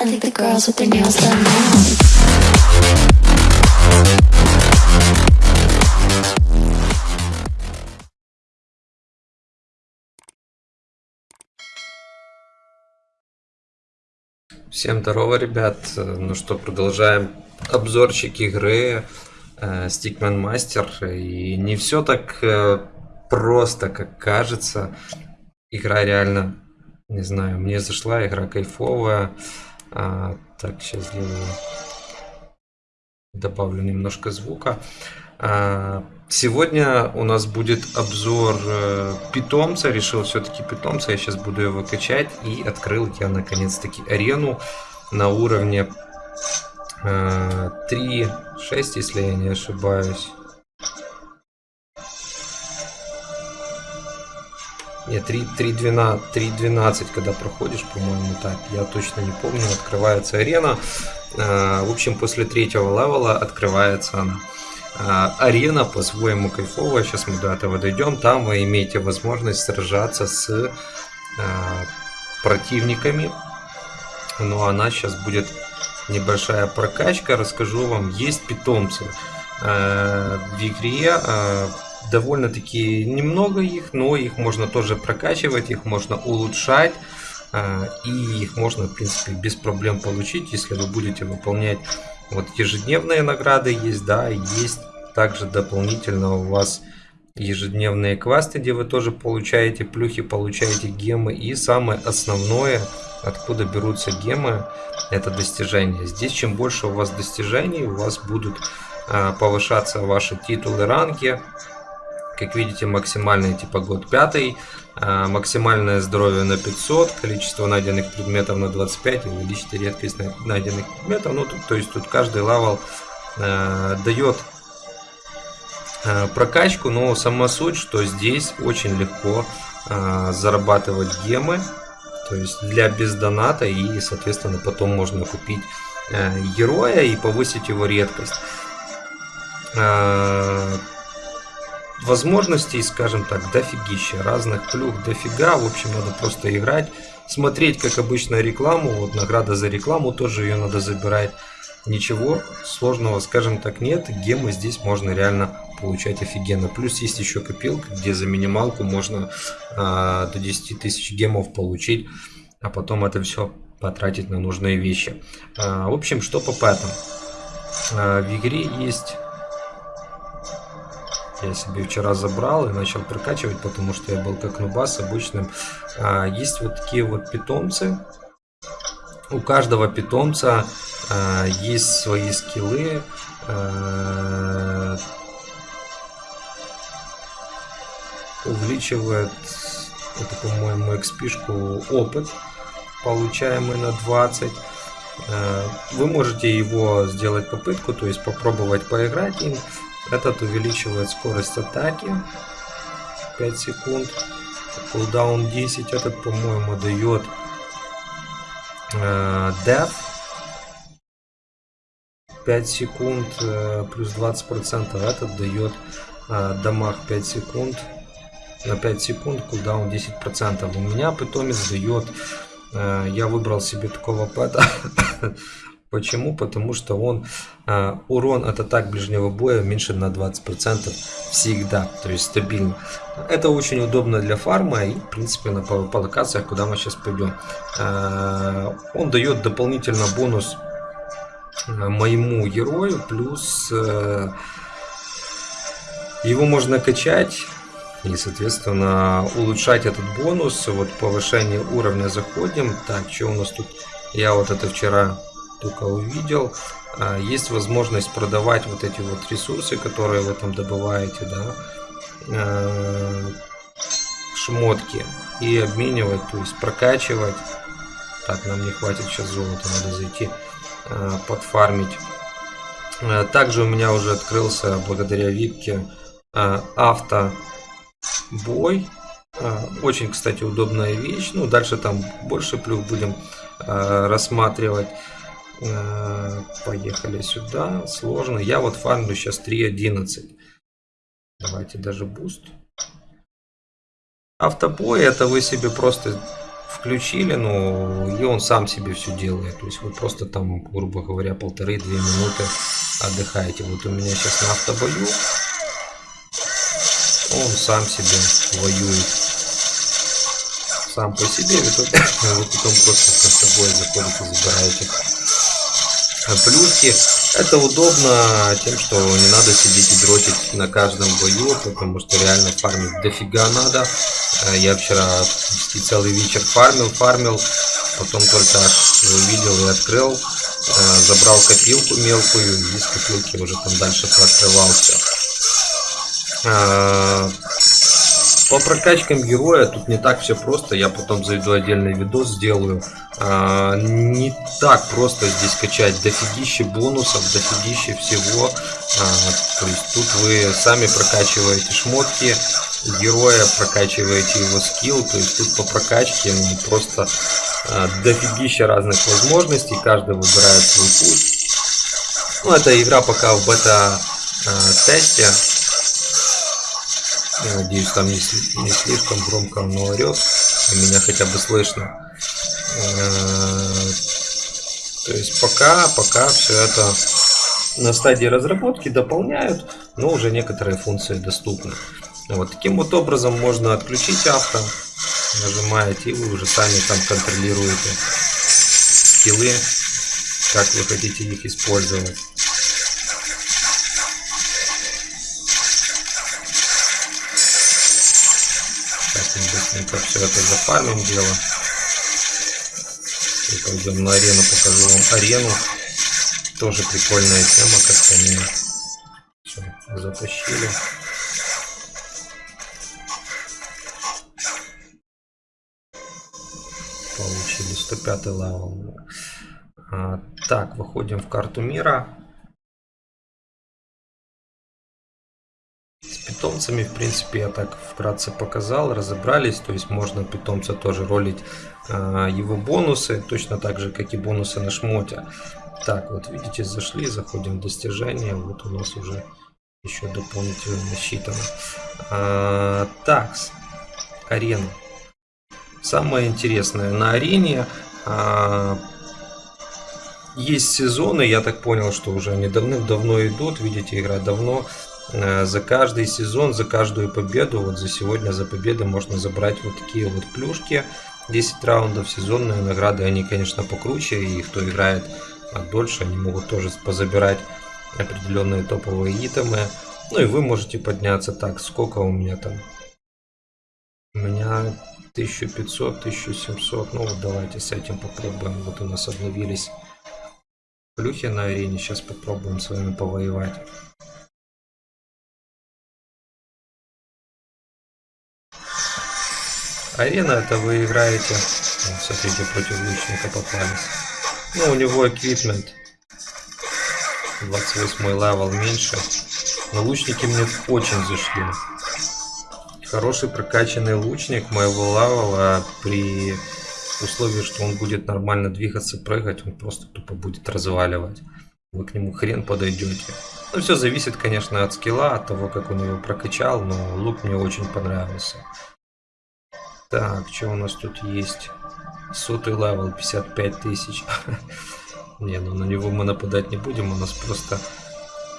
I think the girls with their nails done now. Всем здорово, ребят. Ну что, продолжаем обзорчик игры э, Stickman Master. И не все так э, просто, как кажется. Игра реально, не знаю, мне зашла, игра кайфовая. А, так, сейчас сделаю, добавлю немножко звука. А, Сегодня у нас будет обзор э, питомца. Решил все-таки питомца. Я сейчас буду его качать. И открыл я наконец-таки арену на уровне э, 3.6, если я не ошибаюсь. Нет, 3.12, когда проходишь, по-моему, так. Я точно не помню. Открывается арена. Э, в общем, после третьего левела открывается она. А, арена по-своему кайфовая, сейчас мы до этого дойдем, там вы имеете возможность сражаться с а, противниками, но она сейчас будет небольшая прокачка, расскажу вам, есть питомцы а, в игре, довольно-таки немного их, но их можно тоже прокачивать, их можно улучшать, и их можно, в принципе, без проблем получить, если вы будете выполнять вот ежедневные награды есть, да, есть также дополнительно у вас ежедневные квесты, где вы тоже получаете плюхи, получаете гемы. И самое основное, откуда берутся гемы, это достижения. Здесь чем больше у вас достижений, у вас будут а, повышаться ваши титулы, ранги. Как видите, максимальный типа god 5, а, максимальное здоровье на 500, количество найденных предметов на 25, увеличить редкость найденных предметов. Ну, то есть тут каждый level а, дает Э, прокачку, но сама суть, что здесь очень легко э, зарабатывать gem ы, то есть для без доната и, соответственно, потом можно купить э, героя и повысить его редкость. Возможностей, скажем так, дофигища, разных плюх дофига, в общем, надо просто играть, смотреть, как обычно, рекламу, вот награда за рекламу, тоже ее надо забирать. Ничего сложного, скажем так, нет, гемы здесь можно реально получать офигенно. Плюс есть еще копилка, где за минималку можно а, до 10 тысяч гемов получить, а потом это все потратить на нужные вещи. А, в общем, что по пэтам. А, в игре есть... Я себе вчера забрал и начал прокачивать, потому что я был как нубас обычным. А, есть вот такие вот питомцы. У каждого питомца а, есть свои скиллы. А, увеличивает, это по-моему XP-шку опыт, получаемый на 20. Э, вы можете его сделать попытку, то есть попробовать поиграть им. Этот увеличивает скорость атаки 5 секунд. Кулдаун 10, этот, по-моему, дает э, Death 5 секунд э, плюс 20%. Этот дает э, дамаг 5 секунд на 5 секунд, кулдаун 10%. У меня питомец дает, э, я выбрал себе такого пэта. Почему? Потому что он э, урон от атак ближнего боя меньше на 20% всегда, то есть стабильно. Это очень удобно для фарма и, в принципе, на, по, по локациях, куда мы сейчас пойдем. Э, он дает дополнительно бонус моему герою, плюс э, его можно качать и, соответственно, улучшать этот бонус. Вот повышение уровня заходим. Так, что у нас тут? Я вот это вчера только увидел. А, есть возможность продавать вот эти вот ресурсы, которые вы там добываете, да. А, шмотки. И обменивать, то есть прокачивать. Так, нам не хватит сейчас золота, надо зайти а, подфармить. Также у меня уже открылся благодаря випке авто бой. А, очень, кстати, удобная вещь. Ну, дальше там больше плюх будем рассматривать. А, поехали сюда. Сложно. Я вот фармлю сейчас 3.11. Давайте даже буст. Автобой это вы себе просто включили, ну, и он сам себе все делает. То есть вы просто там, грубо говоря, полторы-две минуты отдыхаете. Вот у меня сейчас на автобою, он сам себе воюет. Сам по себе, вы, тут, вы потом просто с собой заходите, забираете плюшки. Это удобно тем, что не надо сидеть и дротить на каждом бою, потому что реально фармить дофига надо. Э, я вчера целый вечер фармил, фармил, потом только увидел и открыл, э, забрал копилку мелкую, из копилки уже там дальше пооткрывал. По прокачкам героя тут не так все просто, я потом зайду отдельный видос сделаю. А, не так просто здесь качать дофигище бонусов, дофигище всего. А, то есть тут вы сами прокачиваете шмотки героя, прокачиваете его скилл, то есть тут по прокачке ну, просто а, дофигища разных возможностей, каждый выбирает свой путь. Ну, эта игра пока в бета-тесте, я надеюсь, там не, не слишком громко оно орет, и меня хотя бы слышно. Э, то есть пока, пока все это на стадии разработки дополняют, но уже некоторые функции доступны. Вот таким вот образом можно отключить авто, нажимаете, и вы уже сами там контролируете скиллы, как вы хотите их использовать. Быстренько все это зафармим дело. И пойдем на арену, покажу вам арену. Тоже прикольная тема, как по мне. Все, затащили. Получили 105 level. А, так, выходим в карту мира. Питомцами, в принципе, я так вкратце показал, разобрались. То есть можно питомца тоже ролить э, его бонусы, точно так же, как и бонусы на шмоте. Так, вот видите, зашли, заходим в достижения. Вот у нас уже еще дополнительно насчитано. А, так, арена. Самое интересное на арене а, есть сезоны, я так понял, что уже они давным-давно идут. Видите, игра давно за каждый сезон, за каждую победу, вот за сегодня, за победу можно забрать вот такие вот плюшки. 10 раундов, сезонные награды, они, конечно, покруче, и кто играет дольше, они могут тоже позабирать определенные топовые итемы. Ну и вы можете подняться так, сколько у меня там? У меня 1500, 1700, ну вот давайте с этим попробуем. Вот у нас обновились плюхи на арене, сейчас попробуем с вами повоевать. Арена это вы играете, смотрите, против лучника попались. Ну, у него equipment 28 level меньше. Но лучники мне очень зашли. Хороший прокачанный лучник моего level а при условии, что он будет нормально двигаться, прыгать, он просто тупо будет разваливать. Вы к нему хрен подойдете. Ну, все зависит, конечно, от скилла, от того, как он его прокачал, но лук мне очень понравился. Так, что у нас тут есть? Сотый level, 55 тысяч. Не, ну на него мы нападать не будем, он нас просто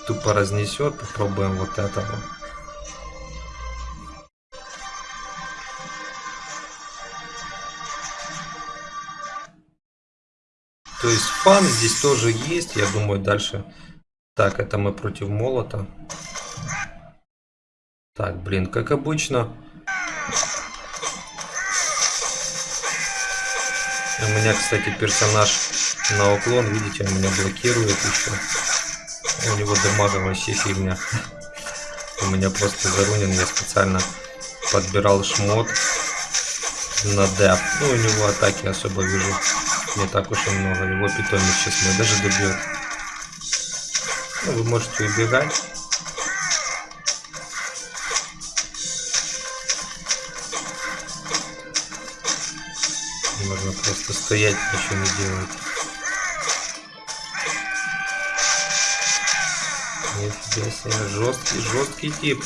тупо разнесет. Попробуем вот этого. То есть fun здесь тоже есть, я думаю, дальше. Так, это мы против молота. Так, блин, как обычно, У меня, кстати, персонаж на уклон, видите, он меня блокирует еще. У него дамага вообще фигня. У меня просто зарунен, я специально подбирал шмот на деп. Ну, у него атаки особо вижу не так уж и много. Его питомец сейчас меня даже добьет. Ну, вы можете убегать. Просто стоять ничего не делать. Нифига себе, жесткий, жесткий тип.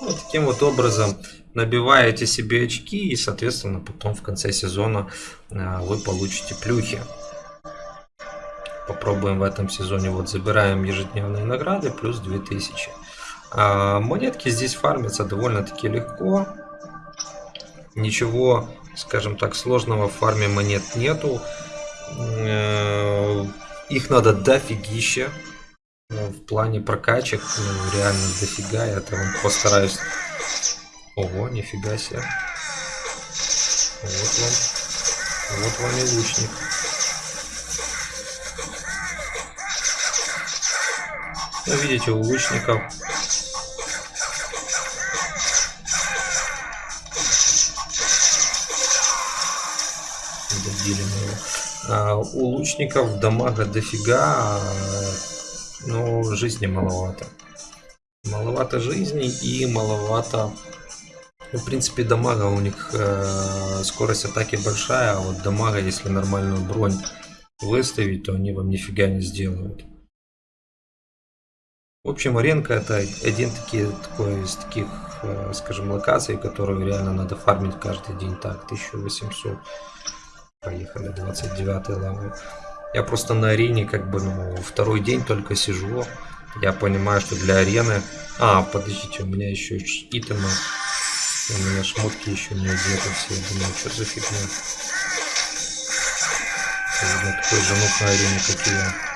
Ну, вот таким вот образом набиваете себе очки и, соответственно, потом в конце сезона а, вы получите плюхи. Попробуем в этом сезоне. Вот забираем ежедневные награды плюс 2000. А монетки здесь фармятся довольно-таки легко. Ничего, скажем так, сложного в фарме монет нету. Э, их надо дофигища. Ну, в плане прокачек, ну, реально дофига. Я там постараюсь... Ого, нифига себе. Вот вам. Вот вам и лучник. Ну, видите, у лучников добили мы его. А, у лучников дамага дофига, а, но жизни маловато. Маловато жизни и маловато... Ну, в принципе, дамага у них э, скорость атаки большая, а вот дамага, если нормальную бронь выставить, то они вам нифига не сделают. В общем, аренка это один таки, такой из таких, э, скажем, локаций, которую реально надо фармить каждый день. Так, 1800. Поехали, 29 level. Я просто на арене как бы, ну, второй день только сижу. Я понимаю, что для арены... А, подождите, у меня еще item ы. У меня шмотки еще не одеты все. Я думаю, что за фигня? Такой же нуб на арене, как и я.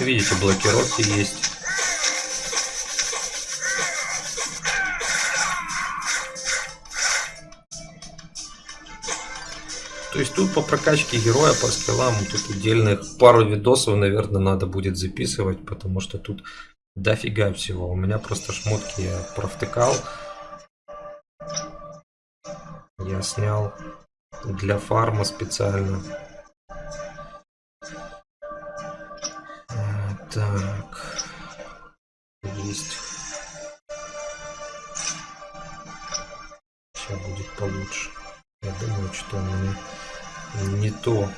Видите, блокировки есть. То есть тут по прокачке героя, по скиллам, тут отдельных пару видосов, наверное, надо будет записывать, потому что тут дофига всего. У меня просто шмотки я провтыкал. Я снял для фарма специально. Так. Есть. Сейчас будет получше. Я думаю, что у меня не то.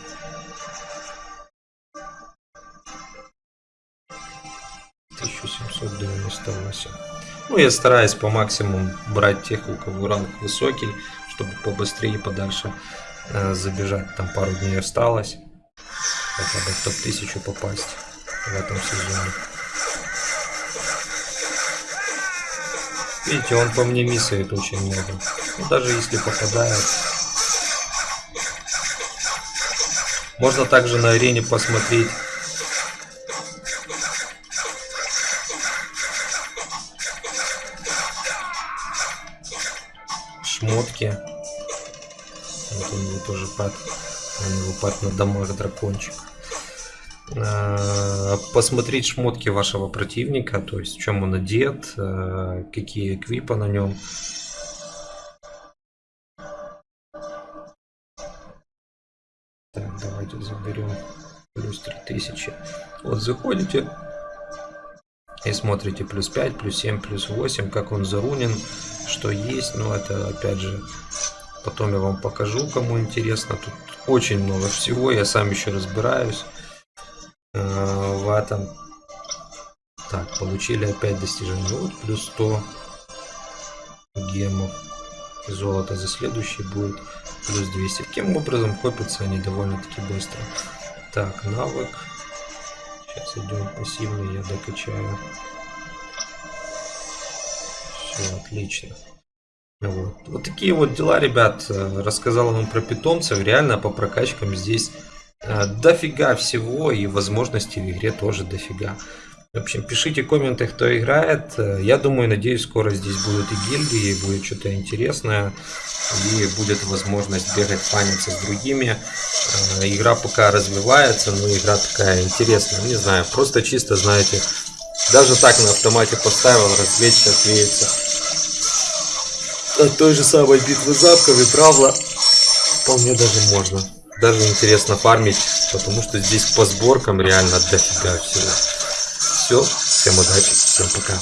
Тысяча семьсот девяносто восемь. Ну, я стараюсь по максимуму брать тех, у кого ранг высокий, чтобы побыстрее подальше э, забежать. Там пару дней осталось. Хотя бы в топ-1000 попасть в этом сезоне. Видите, он по мне миссает очень много. Ну, даже если попадает, Можно также на арене посмотреть шмотки. Вот у него тоже пад. У него пад на дамаг дракончик. А, посмотреть шмотки вашего противника, то есть в чем он одет, а, какие эквипы на нем. Давайте заберем плюс 3000. Вот заходите и смотрите плюс 5, плюс 7, плюс 8, как он зарунен, что есть. Но это опять же потом я вам покажу, кому интересно. Тут очень много всего, я сам еще разбираюсь э, в этом. Так, получили опять достижение. Вот плюс 100 гемов. Золото за следующий будет плюс 200. Таким образом копятся они довольно-таки быстро. Так, навык. Сейчас идем пассивный, я докачаю. Все, отлично. Вот. вот такие вот дела, ребят. Рассказал вам про питомцев. Реально по прокачкам здесь э, дофига всего и возможностей в игре тоже дофига. В общем, пишите комменты, кто играет. Я думаю, надеюсь, скоро здесь будут и гильдии, будет что-то интересное. И будет возможность бегать, фаниться с другими. Э, игра пока развивается, но игра такая интересная. Не знаю, просто чисто, знаете, даже так на автомате поставил, развлечь сейчас веется. От той же самой битвы запков и правла вполне даже можно. Даже интересно фармить, потому что здесь по сборкам реально дофига всего. Все, всем удачи, всем пока.